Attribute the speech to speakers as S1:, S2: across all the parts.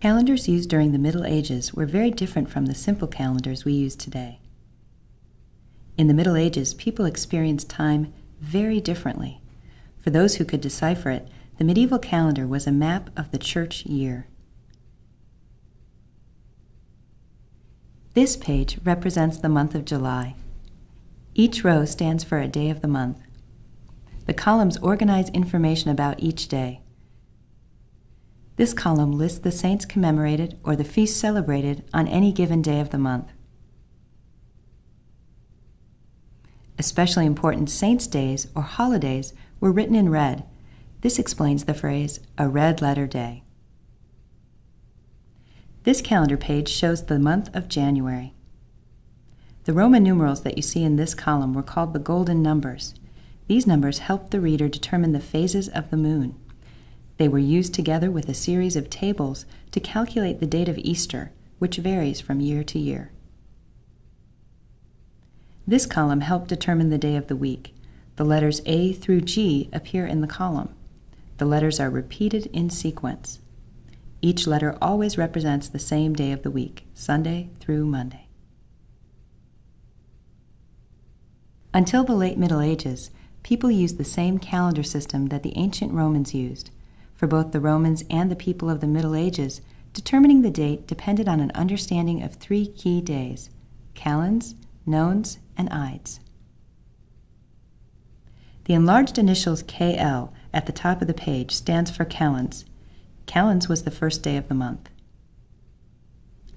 S1: Calendars used during the Middle Ages were very different from the simple calendars we use today. In the Middle Ages, people experienced time very differently. For those who could decipher it, the medieval calendar was a map of the church year. This page represents the month of July. Each row stands for a day of the month. The columns organize information about each day. This column lists the saints commemorated or the feasts celebrated on any given day of the month. Especially important saints' days or holidays were written in red. This explains the phrase, a red letter day. This calendar page shows the month of January. The Roman numerals that you see in this column were called the golden numbers. These numbers helped the reader determine the phases of the moon. They were used together with a series of tables to calculate the date of Easter, which varies from year to year. This column helped determine the day of the week. The letters A through G appear in the column. The letters are repeated in sequence. Each letter always represents the same day of the week, Sunday through Monday. Until the late Middle Ages, people used the same calendar system that the ancient Romans used. For both the Romans and the people of the Middle Ages, determining the date depended on an understanding of three key days calends, nones, and ides. The enlarged initials KL at the top of the page stands for calends. Calends was the first day of the month.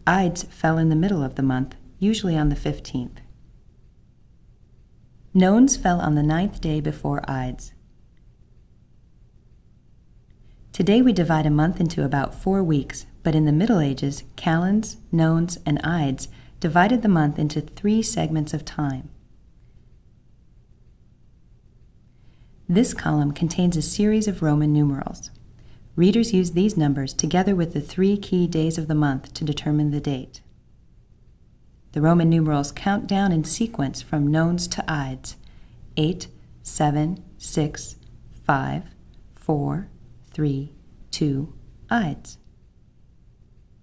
S1: Ides fell in the middle of the month, usually on the 15th. Nones fell on the ninth day before Ides. Today we divide a month into about four weeks, but in the Middle Ages, calends, nones, and ides divided the month into three segments of time. This column contains a series of Roman numerals. Readers use these numbers together with the three key days of the month to determine the date. The Roman numerals count down in sequence from nones to ides 8, 7, 6, 5, 4, three, two, Ides.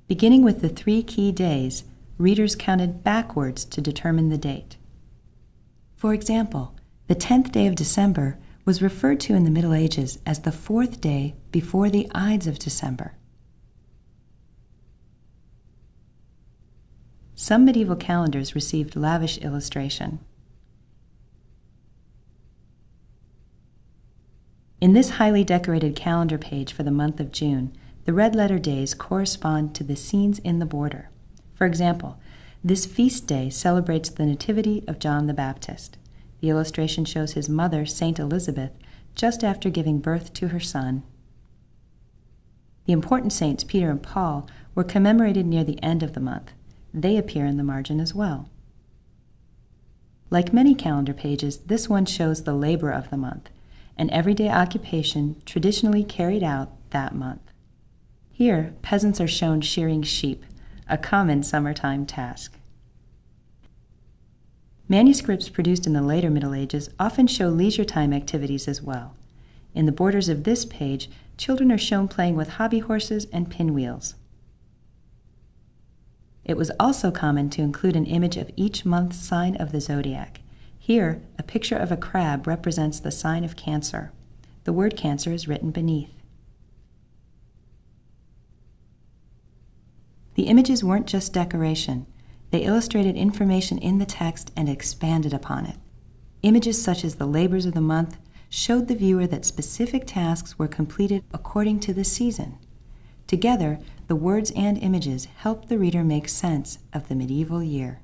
S1: Beginning with the three key days, readers counted backwards to determine the date. For example, the 10th day of December was referred to in the Middle Ages as the fourth day before the Ides of December. Some medieval calendars received lavish illustration. In this highly decorated calendar page for the month of June, the red letter days correspond to the scenes in the border. For example, this feast day celebrates the Nativity of John the Baptist. The illustration shows his mother, Saint Elizabeth, just after giving birth to her son. The important saints, Peter and Paul, were commemorated near the end of the month. They appear in the margin as well. Like many calendar pages, this one shows the labor of the month an everyday occupation traditionally carried out that month. Here, peasants are shown shearing sheep, a common summertime task. Manuscripts produced in the later Middle Ages often show leisure time activities as well. In the borders of this page, children are shown playing with hobby horses and pinwheels. It was also common to include an image of each month's sign of the zodiac. Here, a picture of a crab represents the sign of Cancer. The word Cancer is written beneath. The images weren't just decoration. They illustrated information in the text and expanded upon it. Images such as the labors of the month showed the viewer that specific tasks were completed according to the season. Together, the words and images helped the reader make sense of the medieval year.